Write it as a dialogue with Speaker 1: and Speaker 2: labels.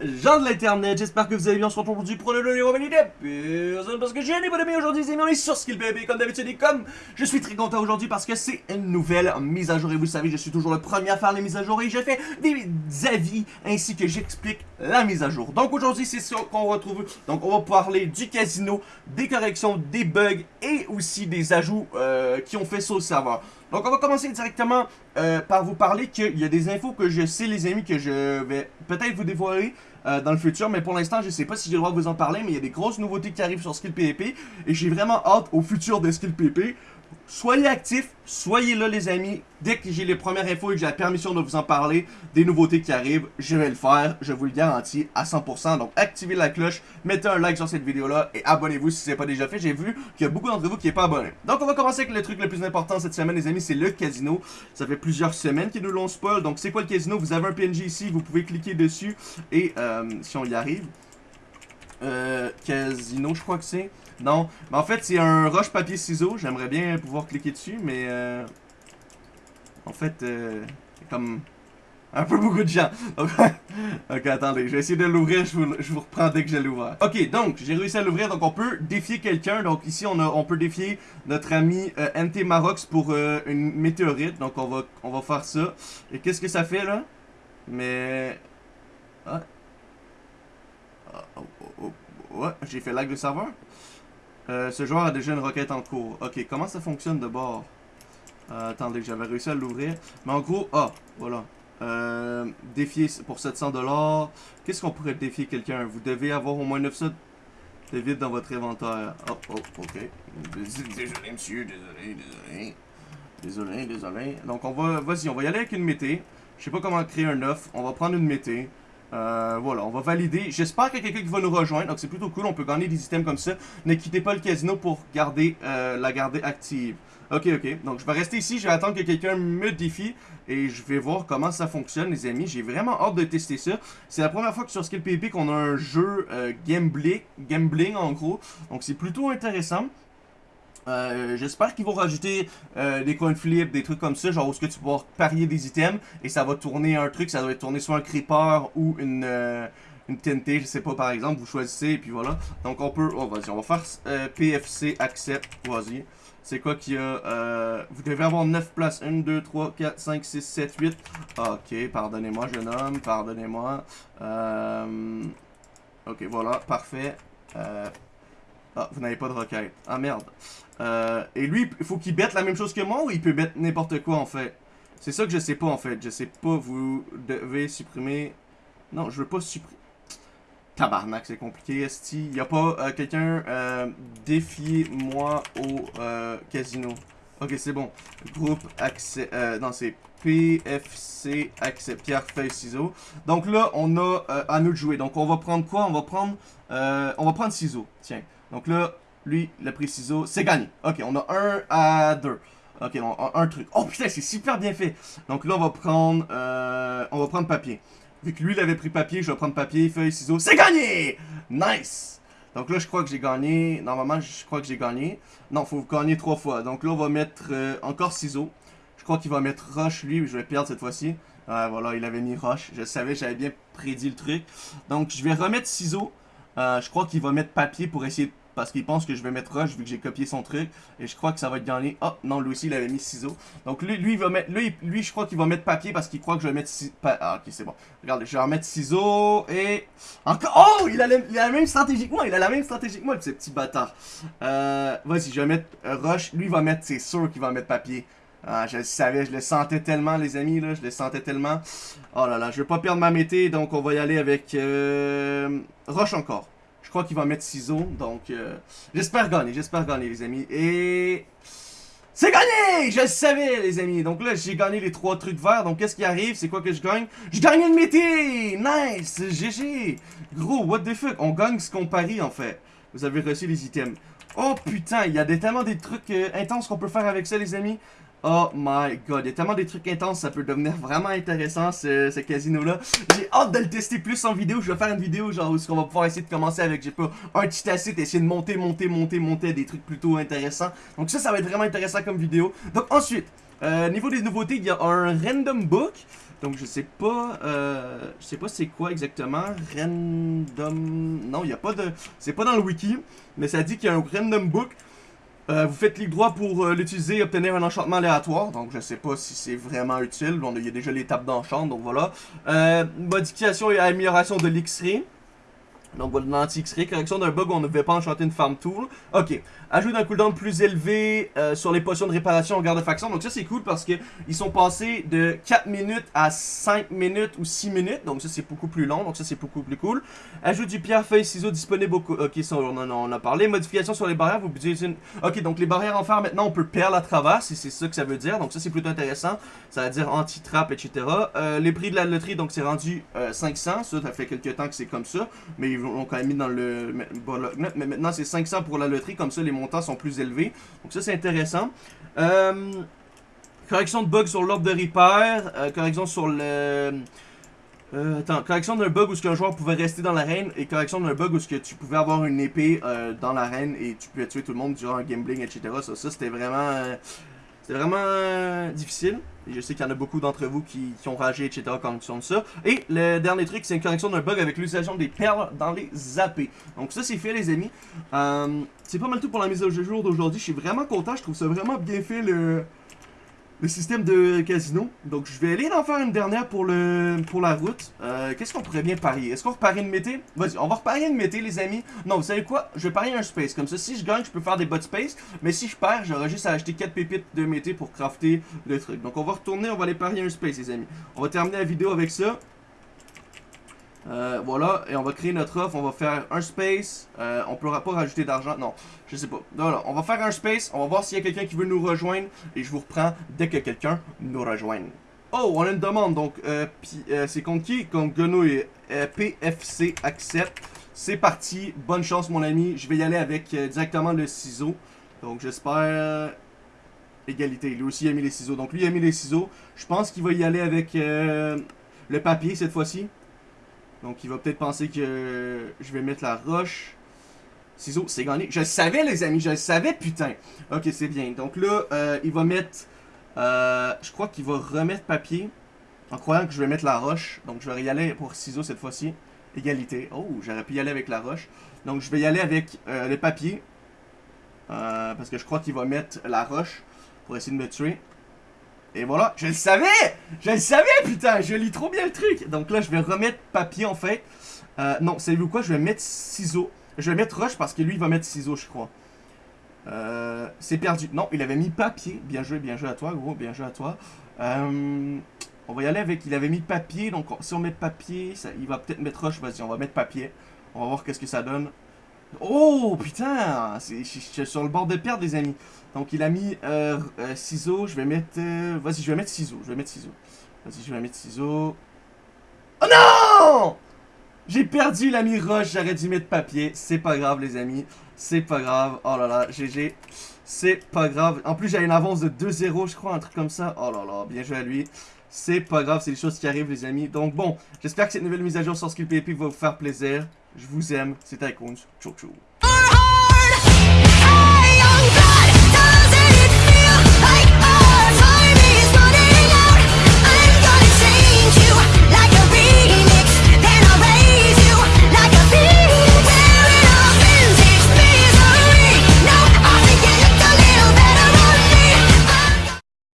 Speaker 1: gens de l'internet, j'espère que vous allez bien, on se retrouve aujourd'hui pour le numéro d'épisode parce que j'ai un bon ami aujourd'hui, les amis, on est sur Skill Baby comme d'habitude et comme je suis très content aujourd'hui parce que c'est une nouvelle mise à jour et vous savez, je suis toujours le premier à faire les mises à jour et je fais des avis ainsi que j'explique la mise à jour. Donc aujourd'hui, c'est ça qu'on retrouve, donc on va parler du casino, des corrections, des bugs et aussi des ajouts euh, qui ont fait ça au serveur. Donc on va commencer directement euh, par vous parler qu'il y a des infos que je sais les amis que je vais peut-être vous dévoiler euh, dans le futur, mais pour l'instant je sais pas si j'ai le droit de vous en parler, mais il y a des grosses nouveautés qui arrivent sur Skill PvP et j'ai vraiment hâte au futur de Skill PvP. Soyez actifs, soyez là les amis. Dès que j'ai les premières infos et que j'ai la permission de vous en parler, des nouveautés qui arrivent, je vais le faire, je vous le garantis à 100%. Donc activez la cloche, mettez un like sur cette vidéo là et abonnez-vous si ce n'est pas déjà fait. J'ai vu qu'il y a beaucoup d'entre vous qui n'est pas abonné. Donc on va commencer avec le truc le plus important cette semaine les amis, c'est le casino. Ça fait plusieurs semaines qu'ils nous l'ont spoil. Donc c'est quoi le casino? Vous avez un PNG ici, vous pouvez cliquer dessus et euh, si on y arrive, euh, casino je crois que c'est. Non, mais en fait, c'est un roche papier ciseaux. J'aimerais bien pouvoir cliquer dessus, mais euh, en fait, euh, comme un peu beaucoup de gens. ok, attendez, je vais essayer de l'ouvrir. Je vous, reprends dès que j'ai l'ouvert. Ok, donc j'ai réussi à l'ouvrir. Donc on peut défier quelqu'un. Donc ici, on, a, on peut défier notre ami euh, NT Marox pour euh, une météorite. Donc on va, on va faire ça. Et qu'est-ce que ça fait là? Mais ah. J'ai fait lag de serveur. Euh, ce joueur a déjà une requête en cours. Ok, comment ça fonctionne de bord? Euh, Attendez, j'avais réussi à l'ouvrir. Mais en gros, ah, voilà. Euh, défier pour 700$. Qu'est-ce qu'on pourrait défier quelqu'un? Vous devez avoir au moins 900 de vide dans votre inventaire. Oh, oh, ok. Désolé, monsieur, désolé, désolé. Désolé, désolé. Donc, on va, vas-y, on va y aller avec une mété. Je sais pas comment créer un œuf. On va prendre une mété. Euh, voilà, on va valider. J'espère qu'il y a quelqu'un qui va nous rejoindre. Donc c'est plutôt cool, on peut gagner des items comme ça. Ne quittez pas le casino pour garder euh, la garder active. Ok, ok. Donc je vais rester ici, je vais attendre que quelqu'un me défie. Et je vais voir comment ça fonctionne, les amis. J'ai vraiment hâte de tester ça. C'est la première fois que sur Skill qu'on a un jeu euh, gambling, gambling en gros. Donc c'est plutôt intéressant. Euh, j'espère qu'ils vont rajouter euh, des coin flips, des trucs comme ça, genre où est-ce que tu peux parier des items et ça va tourner un truc, ça doit tourner soit un creeper ou une, euh, une TNT, je sais pas par exemple, vous choisissez et puis voilà. Donc on peut, oh vas-y, on va faire PFC accept, vas-y. C'est quoi qu'il y a Vous devez avoir 9 places, 1, 2, 3, 4, 5, 6, 7, 8. Ok, pardonnez-moi jeune homme, pardonnez-moi. ok, voilà, parfait. Ah, vous n'avez pas de requête. Ah, merde. Euh, et lui, il faut qu'il bête la même chose que moi ou il peut bête n'importe quoi, en fait? C'est ça que je sais pas, en fait. Je sais pas, vous devez supprimer... Non, je veux pas supprimer... Tabarnak, c'est compliqué, Esti. Y a pas euh, quelqu'un... Euh, Défiez-moi au casino. Ok, c'est bon. Groupe accès... Non, c'est PFC accès pierre, feuille, ciseaux. Donc là, on a à nous de jouer. Donc on va prendre quoi? On va prendre... on va prendre ciseaux. Tiens. Donc là, lui, le ciseaux, c'est gagné. Ok, on a un à deux. Ok, on a un truc. Oh putain, c'est super bien fait. Donc là, on va prendre, euh, on va prendre papier. Vu que lui, il avait pris papier, je vais prendre papier, feuille, ciseaux. C'est gagné! Nice! Donc là, je crois que j'ai gagné. Normalement, je crois que j'ai gagné. Non, faut gagner trois fois. Donc là, on va mettre euh, encore ciseaux. Je crois qu'il va mettre roche, lui. Je vais perdre cette fois-ci. Ouais, voilà, il avait mis roche. Je savais, j'avais bien prédit le truc. Donc, je vais remettre ciseaux. Euh, je crois qu'il va mettre papier pour essayer parce qu'il pense que je vais mettre rush vu que j'ai copié son truc. Et je crois que ça va être gagné. Oh, non, lui aussi, il avait mis ciseaux. Donc lui, lui, il va mettre, lui, lui je crois qu'il va mettre papier parce qu'il croit que je vais mettre. Ah, ok, c'est bon. Regardez, je vais remettre ciseaux et... Encore... Oh, il a, la, même stratégie que moi. Il a la même stratégie que moi, ce petit bâtard. Euh, Vas-y, je vais mettre rush. Lui, il va mettre, c'est sûr qu'il va mettre papier. Ah, je le savais, je le sentais tellement, les amis, là, je le sentais tellement. Oh là là, je vais pas perdre ma mété, donc on va y aller avec euh, Roche encore. Je crois qu'il va mettre ciseaux, donc euh, j'espère gagner, j'espère gagner les amis. Et c'est gagné! Je le savais les amis. Donc là j'ai gagné les trois trucs verts. Donc qu'est-ce qui arrive? C'est quoi que je gagne? Je gagne une mété! Nice! GG! Gros, what the fuck? On gagne ce qu'on parie en fait. Vous avez reçu les items. Oh putain, il y a tellement des trucs euh, intenses qu'on peut faire avec ça les amis. Oh my god, il y a tellement des trucs intenses, ça peut devenir vraiment intéressant ce, casino-là. J'ai hâte de le tester plus en vidéo. Je vais faire une vidéo genre où on va pouvoir essayer de commencer avec, j'ai pas, un petit acide, essayer de monter, monter, monter, monter des trucs plutôt intéressants. Donc ça, ça va être vraiment intéressant comme vidéo. Donc ensuite, Euh, niveau des nouveautés, il y a un random book. Donc je sais pas, euh, je sais pas c'est quoi exactement. Random, non, il y a pas de, c'est pas dans le wiki, mais ça dit qu'il y a un random book. Euh, vous faites clic droit pour euh, l'utiliser et obtenir un enchantement aléatoire. Donc je sais pas si c'est vraiment utile. On, il y a déjà l'étape d'enchant, donc voilà. Euh, modification et amélioration de l'X-ray. Donc voilà, l'anti-X-ray, correction d'un bug où on ne devait pas enchanter une farm tool. Ok, ajout d'un cooldown plus élevé euh, sur les potions de réparation en garde de faction. Donc ça c'est cool parce que ils sont passés de 4 minutes à 5 minutes ou 6 minutes. Donc ça c'est beaucoup plus long, donc ça c'est beaucoup plus cool. Ajout du pierre, feuille, ciseaux disponible au... Ok, ça on en, a parlé. Modification sur les barrières, vous une... Ok, donc les barrières en fer maintenant on peut perdre à travers, si c'est ça que ça veut dire. Donc ça c'est plutôt intéressant. Ça veut dire anti-trap, etc. Euh, les prix de la loterie, donc c'est rendu euh, 500. Ça, ça fait quelques temps que c'est comme ça. Mais ils l'ont quand même mis dans le... Mais maintenant c'est 500 pour la loterie, comme ça les montants sont plus élevés. Donc ça c'est intéressant. Euh, correction de bugs sur l'ordre de repair. Euh, correction sur le... Euh, attends, correction d'un bug où ce qu'un joueur pouvait rester dans l'arène et correction d'un bug où ce que tu pouvais avoir une épée dans l'arène et tu pouvais tuer tout le monde durant un gambling, etc. Ça, ça c'était vraiment... c'était vraiment euh, difficile. Je sais qu'il y en a beaucoup d'entre vous qui, ont ragé, etc. ils ont ça. Et le dernier truc, c'est une correction d'un bug avec l'utilisation des perles dans les AP. Donc ça, c'est fait, les amis. Euh, c'est pas mal tout pour la mise au jour d'aujourd'hui. Je suis vraiment content. Je trouve ça vraiment bien fait, le, le système de casino. Donc je vais aller en faire une dernière pour, le, pour la route. Euh, Qu'est-ce qu'on pourrait bien parier? Est-ce qu'on reparie une mété? Vas-y, on va reparier une mété, les amis. Non, vous savez quoi? Je vais parier un space. Comme ça, si je gagne, je peux faire des bots space. Mais si je perds, j'aurai juste à acheter 4 pépites de mété pour crafter le truc. Donc on va retourner, on va aller parier un space, les amis. On va terminer la vidéo avec ça. Euh, voilà, et on va créer notre offre, on va faire un space, euh, on pourra pas rajouter d'argent, non, je sais pas. Voilà, on va faire un space, on va voir s'il y a quelqu'un qui veut nous rejoindre, et je vous reprends dès que quelqu'un nous rejoigne. Oh, on a une demande, donc, euh, euh, c'est contre qui? Contre Grenouille, PFC accepte. C'est parti, bonne chance mon ami, je vais y aller avec directement le ciseau. Donc j'espère... Égalité, lui aussi a mis les ciseaux, donc lui il a mis les ciseaux. Je pense qu'il va y aller avec le papier cette fois-ci. Donc il va peut-être penser que je vais mettre la roche. Ciseaux, c'est gagné. Je le savais les amis, je le savais putain. Ok, c'est bien. Donc là, euh, il va mettre... euh, je crois qu'il va remettre papier. En croyant que je vais mettre la roche. Donc je vais y aller pour ciseaux cette fois-ci. Égalité. Oh, j'aurais pu y aller avec la roche. Donc je vais y aller avec euh, le papier. Parce que je crois qu'il va mettre la roche pour essayer de me tuer. Et voilà, je le savais Je le savais, putain Je lis trop bien le truc Donc là, je vais remettre papier, en fait. Euh, non, savez-vous quoi? Je vais mettre ciseaux. Je vais mettre roche parce que lui, il va mettre ciseaux, je crois. Euh, c'est perdu. Non, il avait mis papier. Bien joué, bien joué à toi, gros. Bien joué à toi. Euh, on va y aller avec... Il avait mis papier. Donc, si on met papier, il va peut-être mettre roche. Vas-y, on va mettre papier. On va voir qu'est-ce que ça donne. Oh, putain Je sur le bord de perdre, les amis. Donc, il a mis euh, euh, ciseaux. Je vais mettre... euh, Vas-y, je vais mettre ciseaux. Je vais mettre ciseaux. Vas-y, je vais mettre ciseaux. Oh non J'ai perdu, mis roche. J'aurais dû mettre papier. C'est pas grave, les amis. C'est pas grave. Oh là là, GG. C'est pas grave. En plus, j'ai une avance de 2-0, je crois, un truc comme ça. Oh là là, bien joué à lui. C'est pas grave, c'est les choses qui arrivent, les amis. Donc bon, j'espère que cette nouvelle mise à jour sur Skill PP va vous faire plaisir. Je vous aime. C'était Icons. Ciao, ciao.